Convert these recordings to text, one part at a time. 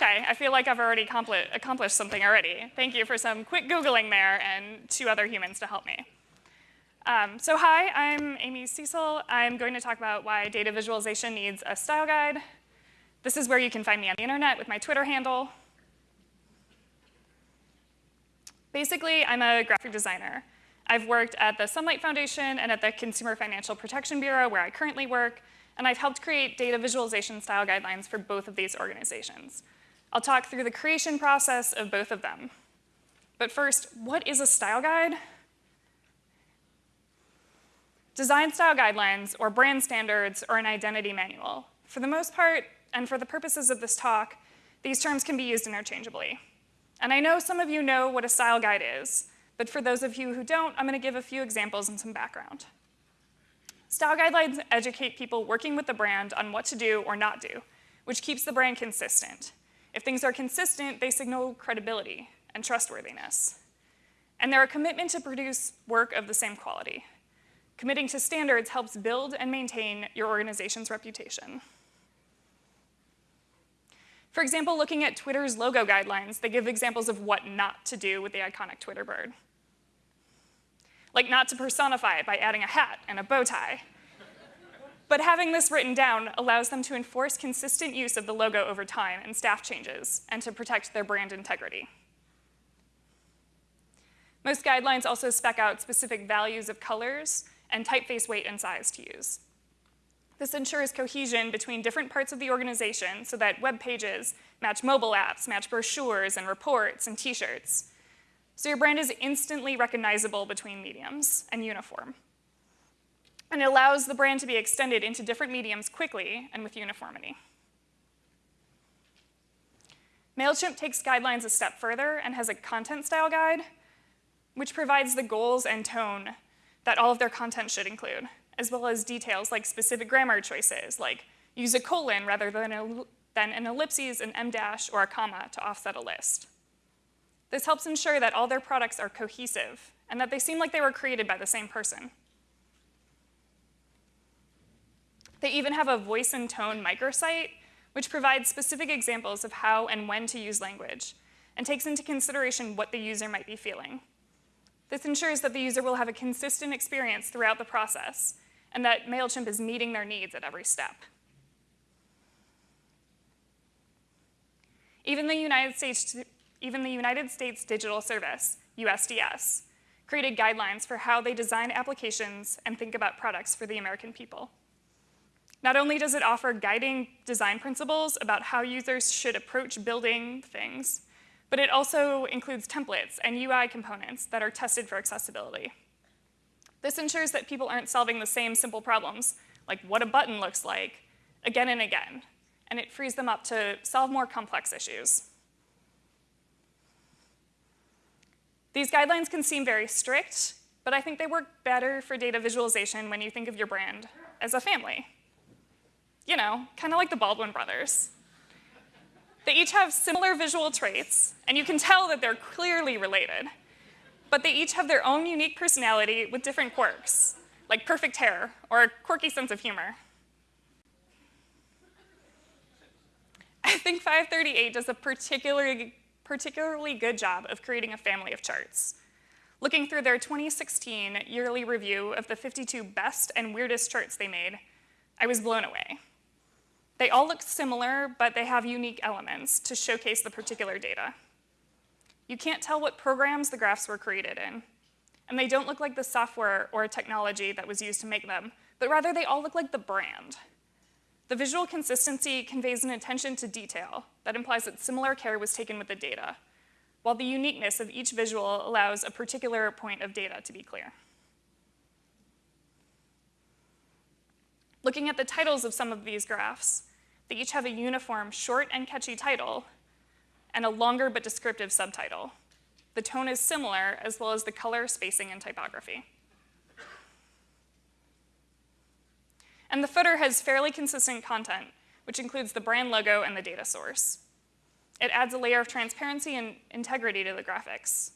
Okay, I feel like I've already accomplished something already. Thank you for some quick Googling there and two other humans to help me. Um, so hi, I'm Amy Cesal. I'm going to talk about why data visualization needs a style guide. This is where you can find me on the internet with my Twitter handle. Basically, I'm a graphic designer. I've worked at the Sunlight Foundation and at the Consumer Financial Protection Bureau, where I currently work, and I've helped create data visualization style guidelines for both of these organizations. I'll talk through the creation process of both of them. But first, what is a style guide? Design style guidelines, or brand standards, or an identity manual. For the most part, and for the purposes of this talk, these terms can be used interchangeably. And I know some of you know what a style guide is, but for those of you who don't, I'm gonna give a few examples and some background. Style guidelines educate people working with the brand on what to do or not do, which keeps the brand consistent. If things are consistent, they signal credibility and trustworthiness. And they're a commitment to produce work of the same quality. Committing to standards helps build and maintain your organization's reputation. For example, looking at Twitter's logo guidelines, they give examples of what not to do with the iconic Twitter bird. Like not to personify it by adding a hat and a bow tie, but having this written down allows them to enforce consistent use of the logo over time and staff changes, and to protect their brand integrity. Most guidelines also spec out specific values of colors and typeface weight and size to use. This ensures cohesion between different parts of the organization so that web pages match mobile apps, match brochures and reports and t-shirts. So your brand is instantly recognizable between mediums and uniform and it allows the brand to be extended into different mediums quickly and with uniformity. MailChimp takes guidelines a step further and has a content style guide, which provides the goals and tone that all of their content should include, as well as details like specific grammar choices, like use a colon rather than, a, than an ellipses, an em dash, or a comma to offset a list. This helps ensure that all their products are cohesive and that they seem like they were created by the same person. They even have a voice and tone microsite, which provides specific examples of how and when to use language, and takes into consideration what the user might be feeling. This ensures that the user will have a consistent experience throughout the process, and that MailChimp is meeting their needs at every step. Even the United States, even the United States Digital Service, USDS, created guidelines for how they design applications and think about products for the American people. Not only does it offer guiding design principles about how users should approach building things, but it also includes templates and UI components that are tested for accessibility. This ensures that people aren't solving the same simple problems, like what a button looks like, again and again, and it frees them up to solve more complex issues. These guidelines can seem very strict, but I think they work better for data visualization when you think of your brand as a family you know, kind of like the Baldwin brothers. They each have similar visual traits, and you can tell that they're clearly related. But they each have their own unique personality with different quirks, like perfect hair or a quirky sense of humor. I think 538 does a particularly, particularly good job of creating a family of charts. Looking through their 2016 yearly review of the 52 best and weirdest charts they made, I was blown away. They all look similar, but they have unique elements to showcase the particular data. You can't tell what programs the graphs were created in, and they don't look like the software or technology that was used to make them, but rather they all look like the brand. The visual consistency conveys an attention to detail that implies that similar care was taken with the data, while the uniqueness of each visual allows a particular point of data to be clear. Looking at the titles of some of these graphs, they each have a uniform, short and catchy title and a longer but descriptive subtitle. The tone is similar, as well as the color, spacing, and typography. And the footer has fairly consistent content, which includes the brand logo and the data source. It adds a layer of transparency and integrity to the graphics.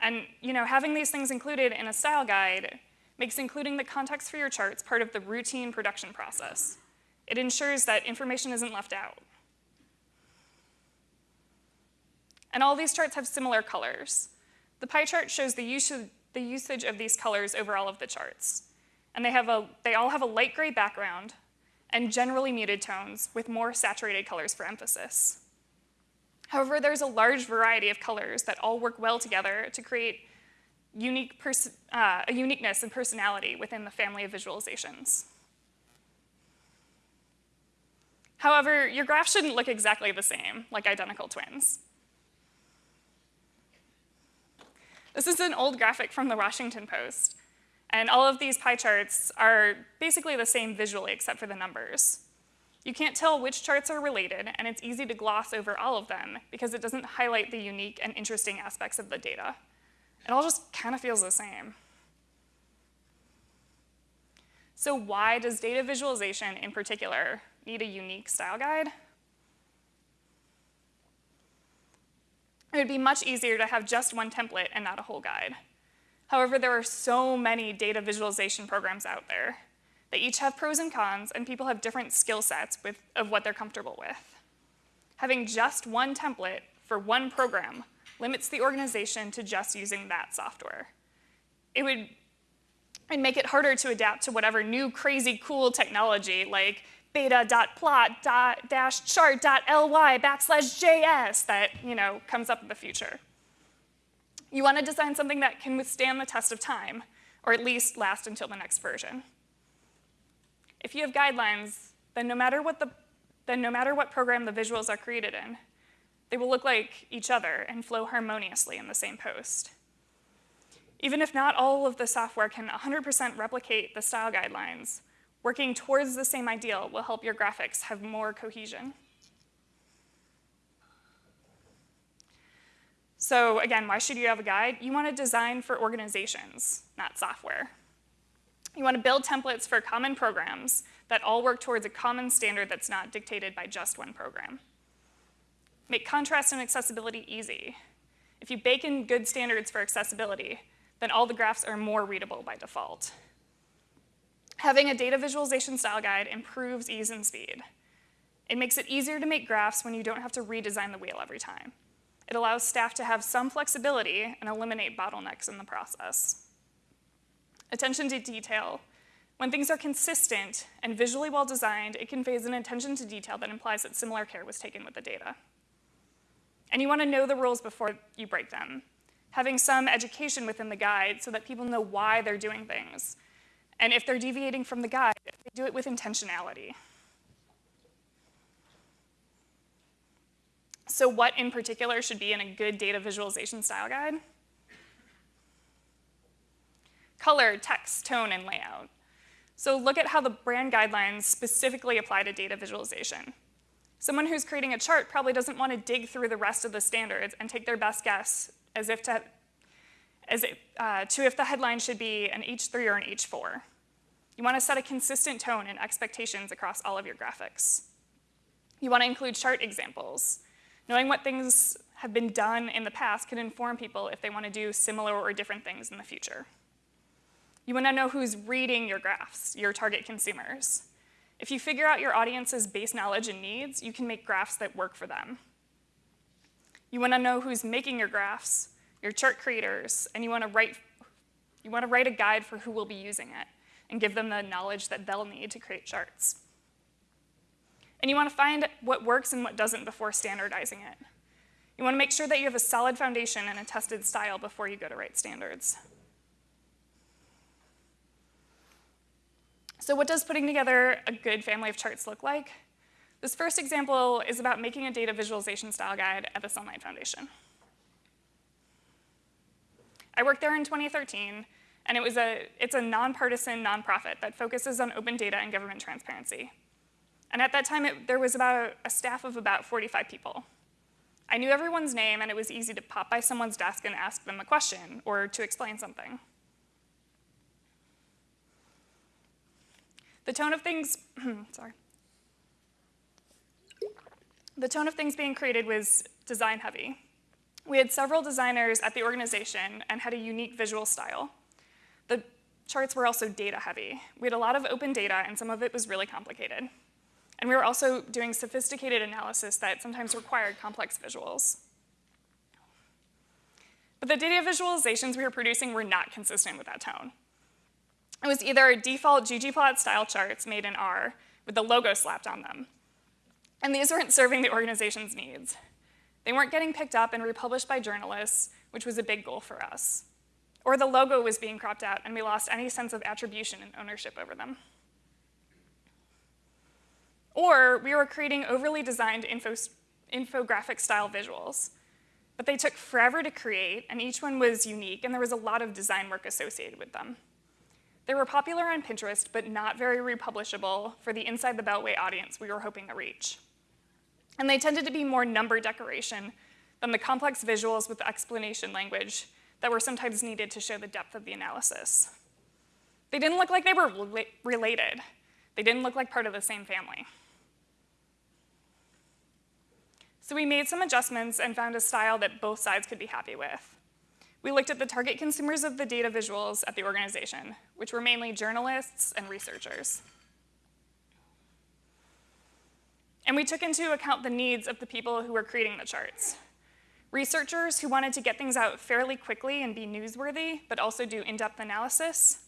And you know, having these things included in a style guide makes including the context for your charts part of the routine production process. It ensures that information isn't left out. And all these charts have similar colors. The pie chart shows the, use the usage of these colors over all of the charts. And they, have a, they all have a light gray background and generally muted tones with more saturated colors for emphasis. However, there's a large variety of colors that all work well together to create unique uh, a uniqueness and personality within the family of visualizations. However, your graph shouldn't look exactly the same, like identical twins. This is an old graphic from the Washington Post, and all of these pie charts are basically the same visually except for the numbers. You can't tell which charts are related, and it's easy to gloss over all of them because it doesn't highlight the unique and interesting aspects of the data. It all just kind of feels the same. So why does data visualization in particular need a unique style guide? It would be much easier to have just one template and not a whole guide. However, there are so many data visualization programs out there. They each have pros and cons, and people have different skill sets with, of what they're comfortable with. Having just one template for one program limits the organization to just using that software. It would and make it harder to adapt to whatever new crazy cool technology like beta.plot-chart.ly backslash js that you know comes up in the future. You want to design something that can withstand the test of time, or at least last until the next version. If you have guidelines, then no matter what, the, then no matter what program the visuals are created in, they will look like each other and flow harmoniously in the same post. Even if not all of the software can 100% replicate the style guidelines, working towards the same ideal will help your graphics have more cohesion. So again, why should you have a guide? You want to design for organizations, not software. You want to build templates for common programs that all work towards a common standard that's not dictated by just one program. Make contrast and accessibility easy. If you bake in good standards for accessibility, then all the graphs are more readable by default. Having a data visualization style guide improves ease and speed. It makes it easier to make graphs when you don't have to redesign the wheel every time. It allows staff to have some flexibility and eliminate bottlenecks in the process. Attention to detail. When things are consistent and visually well designed, it conveys an attention to detail that implies that similar care was taken with the data. And you want to know the rules before you break them. Having some education within the guide so that people know why they're doing things. And if they're deviating from the guide, they do it with intentionality. So what in particular should be in a good data visualization style guide? Color, text, tone, and layout. So look at how the brand guidelines specifically apply to data visualization. Someone who's creating a chart probably doesn't want to dig through the rest of the standards and take their best guess as if to, as it, uh, to if the headline should be an H3 or an H4. You want to set a consistent tone and expectations across all of your graphics. You want to include chart examples. Knowing what things have been done in the past can inform people if they want to do similar or different things in the future. You want to know who's reading your graphs, your target consumers. If you figure out your audience's base knowledge and needs, you can make graphs that work for them. You want to know who's making your graphs, your chart creators, and you want to write you want to write a guide for who will be using it and give them the knowledge that they'll need to create charts. And you want to find what works and what doesn't before standardizing it. You want to make sure that you have a solid foundation and a tested style before you go to write standards. So what does putting together a good family of charts look like? This first example is about making a data visualization style guide at the Sunlight Foundation. I worked there in 2013, and it was a, it's a nonpartisan nonprofit that focuses on open data and government transparency. And at that time, it, there was about a, staff of about 45 people. I knew everyone's name, and it was easy to pop by someone's desk and ask them a question or to explain something. The tone of things, sorry. The tone of things being created was design heavy. We had several designers at the organization and had a unique visual style. The charts were also data heavy. We had a lot of open data and some of it was really complicated. And we were also doing sophisticated analysis that sometimes required complex visuals. But the data visualizations we were producing were not consistent with that tone. It was either default ggplot style charts made in R with the logo slapped on them. And these weren't serving the organization's needs. They weren't getting picked up and republished by journalists, which was a big goal for us. Or the logo was being cropped out and we lost any sense of attribution and ownership over them. Or we were creating overly designed info, infographic style visuals. But they took forever to create, and each one was unique, and there was a lot of design work associated with them. They were popular on Pinterest, but not very republishable for the Inside the Beltway audience we were hoping to reach. And they tended to be more number decoration than the complex visuals with explanation language that were sometimes needed to show the depth of the analysis. They didn't look like they were related. They didn't look like part of the same family. So we made some adjustments and found a style that both sides could be happy with. We looked at the target consumers of the data visuals at the organization, which were mainly journalists and researchers. And we took into account the needs of the people who were creating the charts. Researchers who wanted to get things out fairly quickly and be newsworthy, but also do in-depth analysis.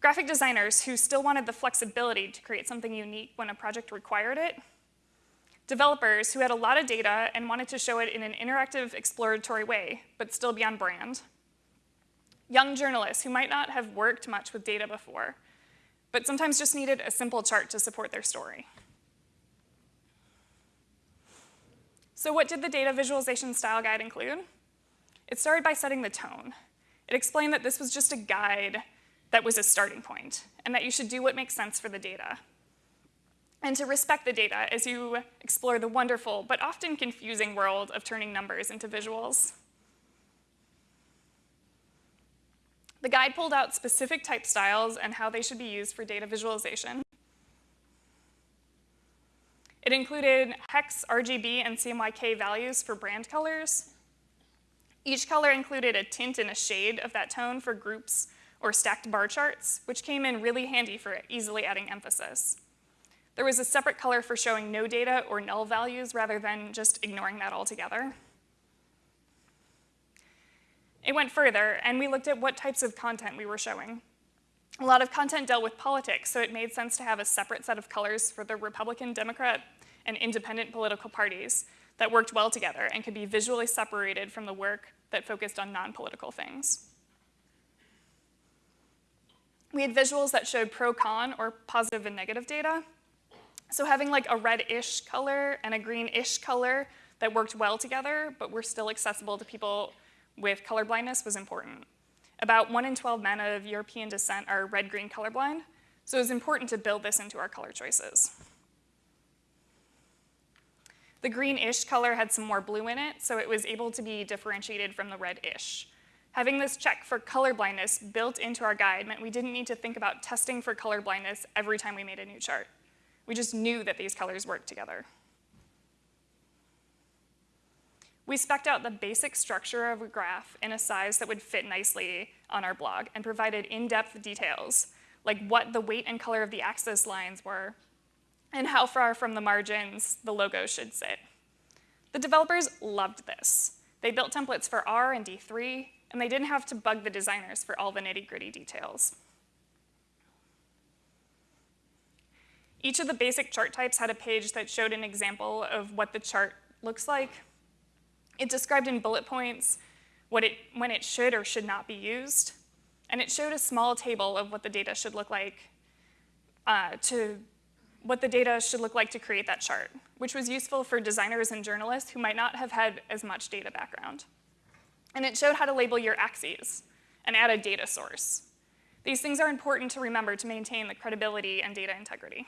Graphic designers who still wanted the flexibility to create something unique when a project required it. Developers who had a lot of data and wanted to show it in an interactive, exploratory way, but still be on brand. Young journalists who might not have worked much with data before, but sometimes just needed a simple chart to support their story. So what did the data visualization style guide include? It started by setting the tone. It explained that this was just a guide that was a starting point, and that you should do what makes sense for the data. And to respect the data as you explore the wonderful, but often confusing world of turning numbers into visuals. The guide pulled out specific type styles and how they should be used for data visualization. It included hex, RGB, and CMYK values for brand colors. Each color included a tint and a shade of that tone for groups or stacked bar charts, which came in really handy for easily adding emphasis. There was a separate color for showing no data or null values rather than just ignoring that altogether. It went further, and we looked at what types of content we were showing. A lot of content dealt with politics, so it made sense to have a separate set of colors for the Republican, Democrat, and independent political parties that worked well together and could be visually separated from the work that focused on non-political things. We had visuals that showed pro-con or positive and negative data. So having like a red-ish color and a green-ish color that worked well together but were still accessible to people with color blindness was important. About 1 in 12 men of European descent are red-green colorblind, so it was important to build this into our color choices. The green-ish color had some more blue in it, so it was able to be differentiated from the red-ish. Having this check for colorblindness built into our guide meant we didn't need to think about testing for colorblindness every time we made a new chart. We just knew that these colors worked together. We spec'd out the basic structure of a graph in a size that would fit nicely on our blog and provided in-depth details, like what the weight and color of the axis lines were, and how far from the margins the logo should sit. The developers loved this. They built templates for R and D3, and they didn't have to bug the designers for all the nitty-gritty details. Each of the basic chart types had a page that showed an example of what the chart looks like it described in bullet points what it, when it should or should not be used, and it showed a small table of what the data should look like uh, to what the data should look like to create that chart, which was useful for designers and journalists who might not have had as much data background. And it showed how to label your axes and add a data source. These things are important to remember to maintain the credibility and data integrity.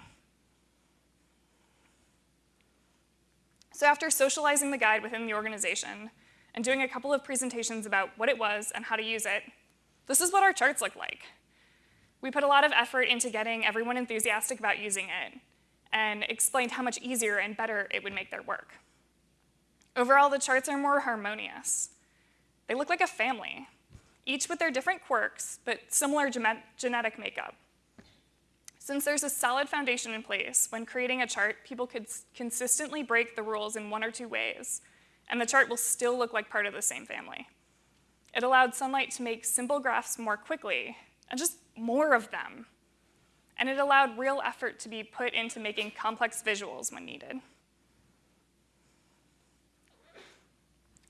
So after socializing the guide within the organization and doing a couple of presentations about what it was and how to use it, this is what our charts look like. We put a lot of effort into getting everyone enthusiastic about using it and explained how much easier and better it would make their work. Overall, the charts are more harmonious. They look like a family, each with their different quirks, but similar genetic makeup. Since there's a solid foundation in place, when creating a chart, people could consistently break the rules in one or two ways, and the chart will still look like part of the same family. It allowed Sunlight to make simple graphs more quickly, and just more of them. And it allowed real effort to be put into making complex visuals when needed.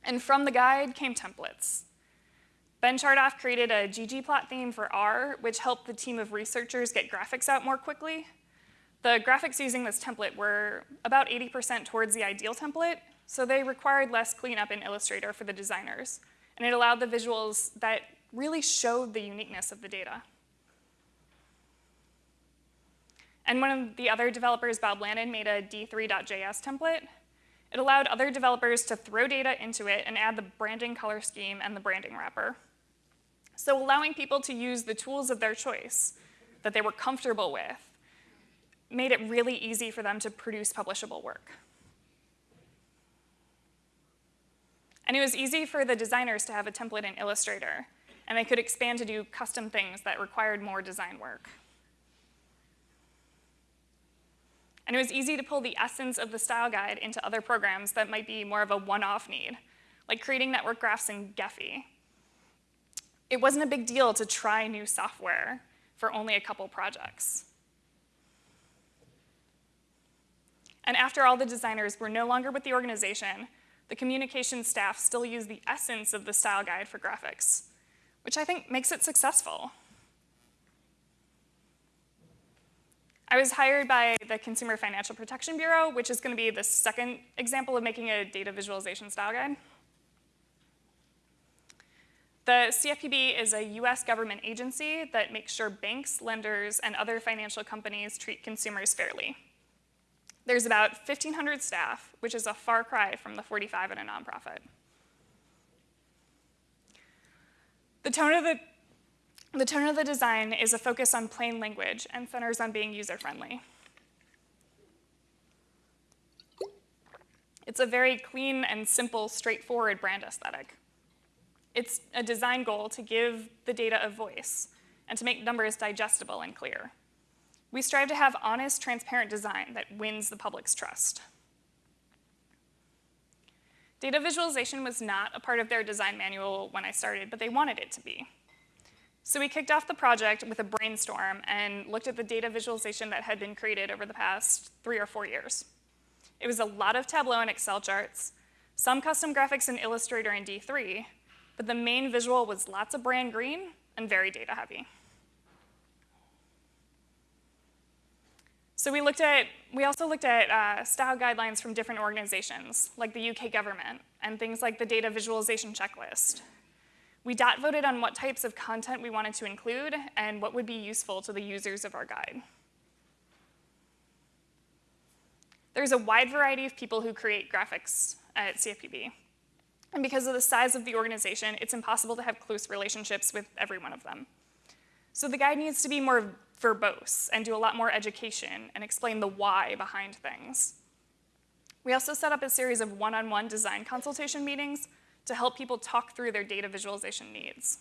And from the guide came templates. Ben Chartoff created a ggplot theme for R, which helped the team of researchers get graphics out more quickly. The graphics using this template were about 80% towards the ideal template, so they required less cleanup in Illustrator for the designers, and it allowed the visuals that really showed the uniqueness of the data. And one of the other developers, Bob Lannon, made a d3.js template. It allowed other developers to throw data into it and add the branding color scheme and the branding wrapper. So allowing people to use the tools of their choice that they were comfortable with made it really easy for them to produce publishable work. And it was easy for the designers to have a template in Illustrator, and they could expand to do custom things that required more design work. And it was easy to pull the essence of the style guide into other programs that might be more of a one-off need, like creating network graphs in Gephi. It wasn't a big deal to try new software for only a couple projects. And after all the designers were no longer with the organization, the communications staff still used the essence of the style guide for graphics, which I think makes it successful. I was hired by the Consumer Financial Protection Bureau, which is going to be the second example of making a data visualization style guide. The CFPB is a US government agency that makes sure banks, lenders, and other financial companies treat consumers fairly. There's about 1,500 staff, which is a far cry from the 45 in a nonprofit. The tone of the the tone of the design is a focus on plain language and centers on being user-friendly. It's a very clean and simple, straightforward brand aesthetic. It's a design goal to give the data a voice and to make numbers digestible and clear. We strive to have honest, transparent design that wins the public's trust. Data visualization was not a part of their design manual when I started, but they wanted it to be. So we kicked off the project with a brainstorm and looked at the data visualization that had been created over the past three or four years. It was a lot of Tableau and Excel charts, some custom graphics in Illustrator and D3, but the main visual was lots of brand green and very data heavy. So we looked at, we also looked at uh, style guidelines from different organizations, like the UK government, and things like the data visualization checklist, we dot voted on what types of content we wanted to include and what would be useful to the users of our guide. There's a wide variety of people who create graphics at CFPB. And because of the size of the organization, it's impossible to have close relationships with every one of them. So the guide needs to be more verbose and do a lot more education and explain the why behind things. We also set up a series of one-on-one -on -one design consultation meetings to help people talk through their data visualization needs.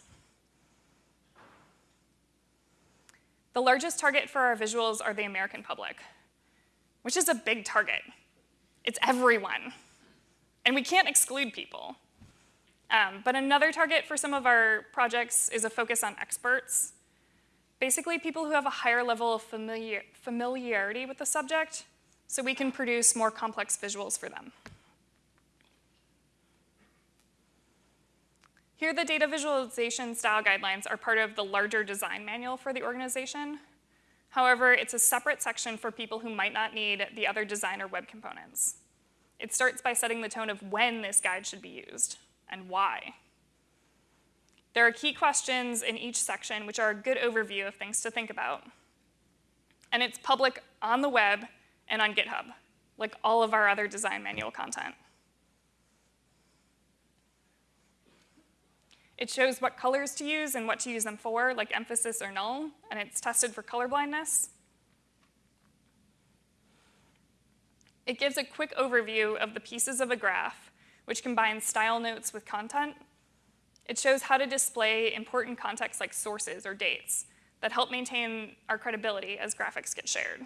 The largest target for our visuals are the American public, which is a big target. It's everyone. And we can't exclude people. Um, but another target for some of our projects is a focus on experts. Basically, people who have a higher level of familiar familiarity with the subject, so we can produce more complex visuals for them. Here, the data visualization style guidelines are part of the larger design manual for the organization. However, it's a separate section for people who might not need the other design or web components. It starts by setting the tone of when this guide should be used and why. There are key questions in each section which are a good overview of things to think about. And it's public on the web and on GitHub, like all of our other design manual content. It shows what colors to use and what to use them for, like emphasis or null, and it's tested for color blindness. It gives a quick overview of the pieces of a graph, which combines style notes with content. It shows how to display important context like sources or dates that help maintain our credibility as graphics get shared.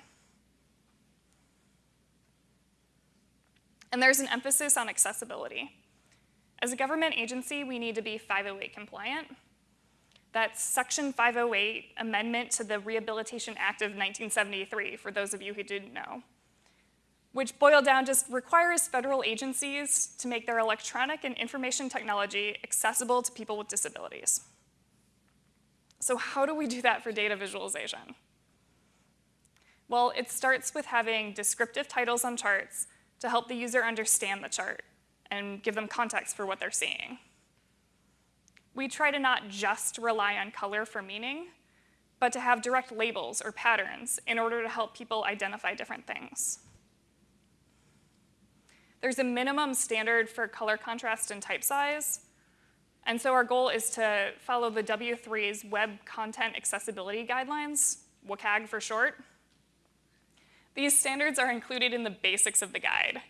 And there's an emphasis on accessibility. As a government agency, we need to be 508 compliant. That's Section 508 amendment to the Rehabilitation Act of 1973, for those of you who didn't know, which boiled down just requires federal agencies to make their electronic and information technology accessible to people with disabilities. So how do we do that for data visualization? Well, it starts with having descriptive titles on charts to help the user understand the chart and give them context for what they're seeing. We try to not just rely on color for meaning, but to have direct labels or patterns in order to help people identify different things. There's a minimum standard for color contrast and type size, and so our goal is to follow the W3's Web Content Accessibility Guidelines, WCAG for short. These standards are included in the basics of the guide.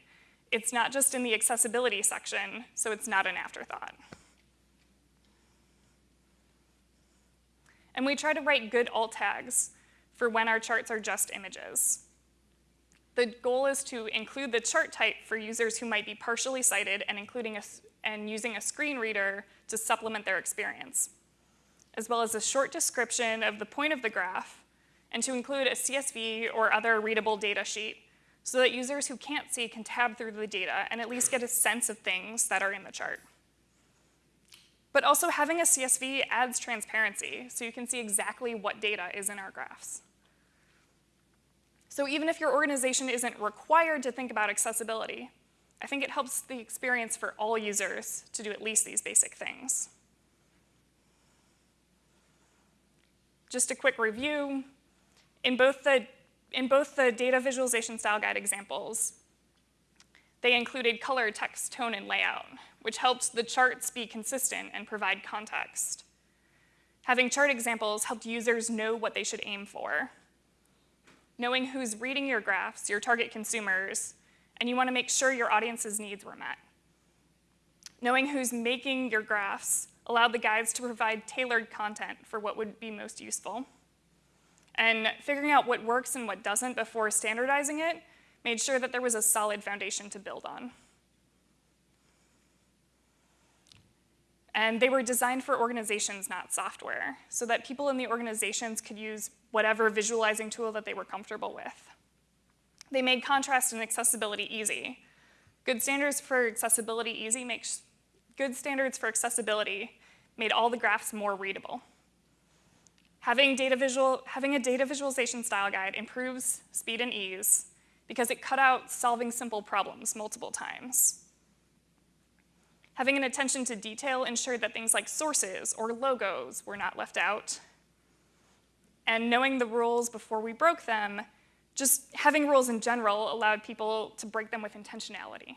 It's not just in the accessibility section, so it's not an afterthought. And we try to write good alt tags for when our charts are just images. The goal is to include the chart type for users who might be partially sighted and, including a, and using a screen reader to supplement their experience, as well as a short description of the point of the graph, and to include a CSV or other readable data sheet so that users who can't see can tab through the data and at least get a sense of things that are in the chart. But also having a CSV adds transparency, so you can see exactly what data is in our graphs. So even if your organization isn't required to think about accessibility, I think it helps the experience for all users to do at least these basic things. Just a quick review. In both the, in both the data visualization style guide examples, they included color, text, tone, and layout, which helped the charts be consistent and provide context. Having chart examples helped users know what they should aim for. Knowing who's reading your graphs, your target consumers, and you want to make sure your audience's needs were met. Knowing who's making your graphs allowed the guides to provide tailored content for what would be most useful. And figuring out what works and what doesn't before standardizing it made sure that there was a solid foundation to build on. And they were designed for organizations, not software, so that people in the organizations could use whatever visualizing tool that they were comfortable with. They made contrast and accessibility easy. Good standards for accessibility easy makes good standards for accessibility made all the graphs more readable. Having, data visual, having a data visualization style guide improves speed and ease because it cut out solving simple problems multiple times. Having an attention to detail ensured that things like sources or logos were not left out. And knowing the rules before we broke them, just having rules in general allowed people to break them with intentionality.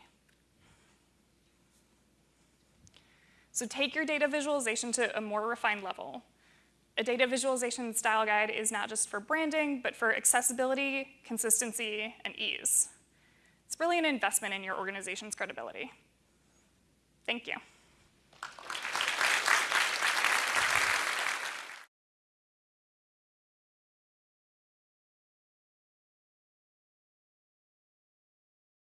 So take your data visualization to a more refined level a data visualization style guide is not just for branding, but for accessibility, consistency, and ease. It's really an investment in your organization's credibility. Thank you.